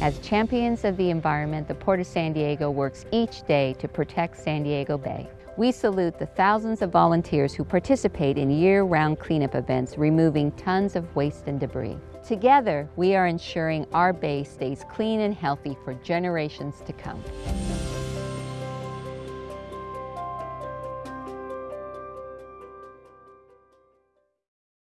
As champions of the environment, the Port of San Diego works each day to protect San Diego Bay. We salute the thousands of volunteers who participate in year-round cleanup events, removing tons of waste and debris. Together, we are ensuring our bay stays clean and healthy for generations to come.